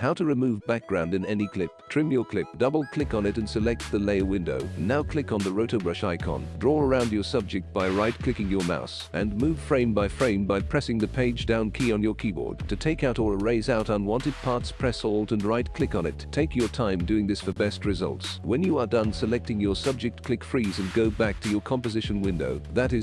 How to remove background in any clip. Trim your clip. Double click on it and select the layer window. Now click on the rotobrush icon. Draw around your subject by right clicking your mouse and move frame by frame by pressing the page down key on your keyboard. To take out or erase out unwanted parts press alt and right click on it. Take your time doing this for best results. When you are done selecting your subject click freeze and go back to your composition window. That is